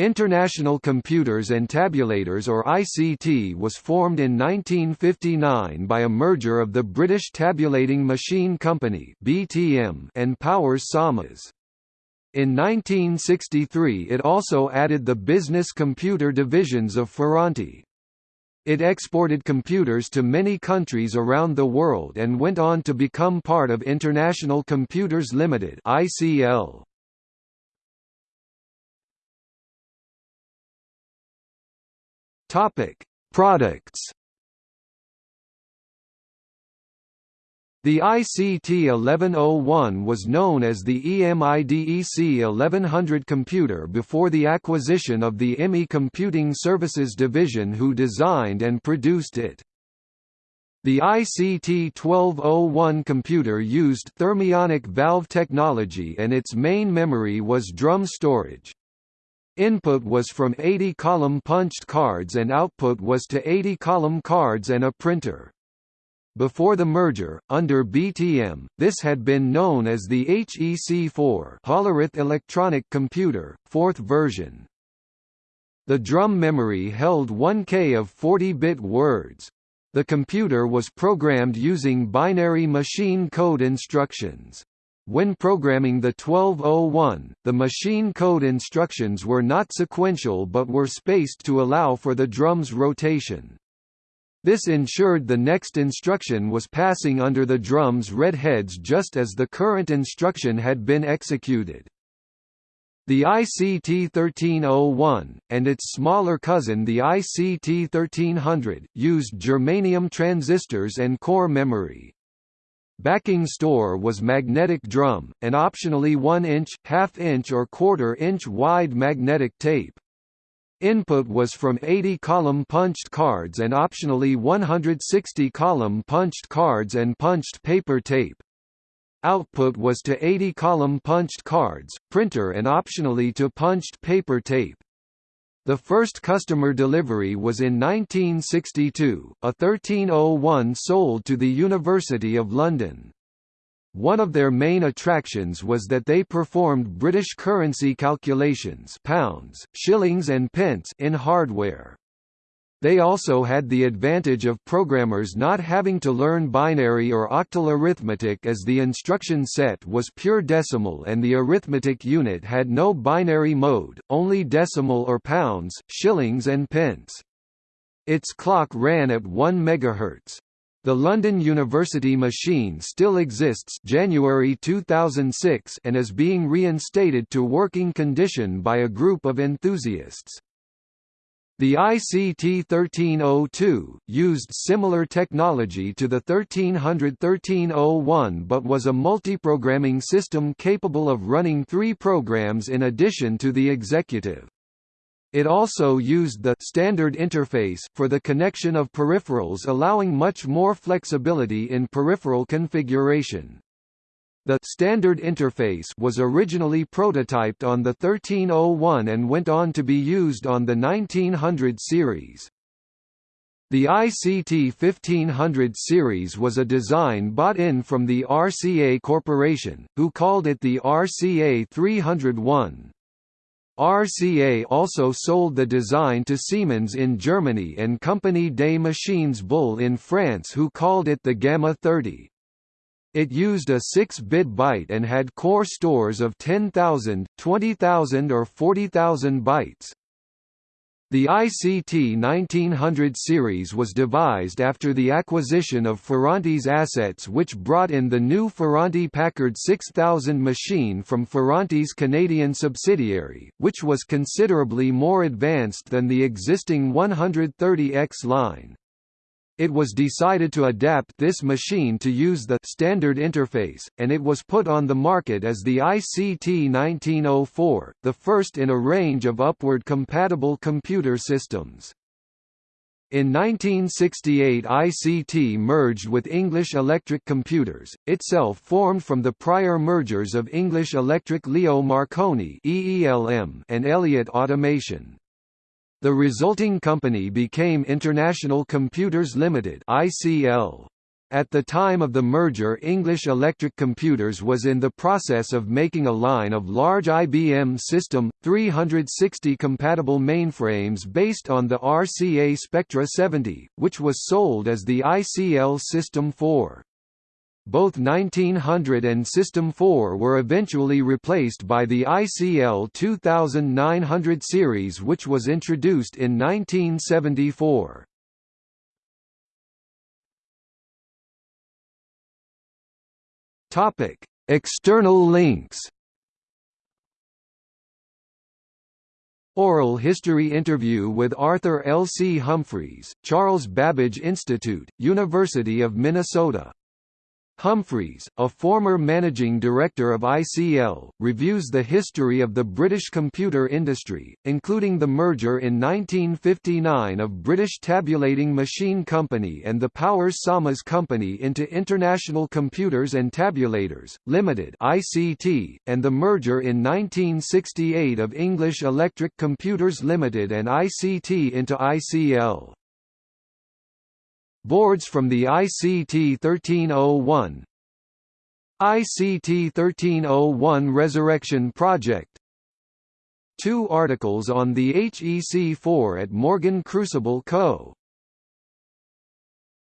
International Computers and Tabulators or ICT was formed in 1959 by a merger of the British Tabulating Machine Company (BTM) and Powers Samas. In 1963 it also added the business computer divisions of Ferranti. It exported computers to many countries around the world and went on to become part of International Computers Limited (ICL). Topic: Products. The ICT 1101 was known as the EMIDEC 1100 computer before the acquisition of the EMI Computing Services division who designed and produced it. The ICT 1201 computer used thermionic valve technology and its main memory was drum storage. Input was from 80-column punched cards and output was to 80-column cards and a printer. Before the merger, under BTM, this had been known as the HEC4 Hollerith Electronic Computer, fourth version. The drum memory held 1K of 40-bit words. The computer was programmed using binary machine code instructions. When programming the 1201, the machine code instructions were not sequential but were spaced to allow for the drum's rotation. This ensured the next instruction was passing under the drum's red heads just as the current instruction had been executed. The ICT 1301, and its smaller cousin the ICT 1300, used germanium transistors and core memory. Backing store was magnetic drum, and optionally 1-inch, half-inch or quarter-inch wide magnetic tape. Input was from 80-column punched cards and optionally 160-column punched cards and punched paper tape. Output was to 80-column punched cards, printer and optionally to punched paper tape. The first customer delivery was in 1962, a 1301 sold to the University of London. One of their main attractions was that they performed British currency calculations pounds, shillings and pence in hardware. They also had the advantage of programmers not having to learn binary or octal arithmetic as the instruction set was pure decimal and the arithmetic unit had no binary mode, only decimal or pounds, shillings and pence. Its clock ran at 1 MHz. The London University machine still exists January 2006 and is being reinstated to working condition by a group of enthusiasts. The ICT 1302, used similar technology to the 1300-1301 but was a multiprogramming system capable of running three programs in addition to the executive. It also used the standard interface for the connection of peripherals allowing much more flexibility in peripheral configuration. The standard interface was originally prototyped on the 1301 and went on to be used on the 1900 series. The ICT 1500 series was a design bought in from the RCA Corporation, who called it the RCA 301. RCA also sold the design to Siemens in Germany and Compagnie des Machines Bull in France who called it the Gamma 30. It used a 6-bit byte and had core stores of 10,000, 20,000 or 40,000 bytes. The ICT 1900 series was devised after the acquisition of Ferranti's assets which brought in the new Ferranti Packard 6000 machine from Ferranti's Canadian subsidiary, which was considerably more advanced than the existing 130X line. It was decided to adapt this machine to use the standard interface, and it was put on the market as the ICT 1904, the first in a range of upward compatible computer systems. In 1968 ICT merged with English Electric Computers, itself formed from the prior mergers of English Electric Leo Marconi and Elliott Automation. The resulting company became International Computers Limited (ICL). At the time of the merger English Electric Computers was in the process of making a line of large IBM System 360 compatible mainframes based on the RCA Spectra 70, which was sold as the ICL System 4. Both 1900 and System 4 were eventually replaced by the ICL 2900 series which was introduced in 1974. Topic: External links. Oral history interview with Arthur L. C. Humphreys, Charles Babbage Institute, University of Minnesota Humphreys, a former managing director of ICL, reviews the history of the British computer industry, including the merger in 1959 of British Tabulating Machine Company and the Powers Samas Company into International Computers and Tabulators, Limited (ICT), and the merger in 1968 of English Electric Computers Limited and ICT into ICL. Boards from the ICT 1301 ICT 1301 Resurrection Project Two articles on the HEC4 at Morgan Crucible Co.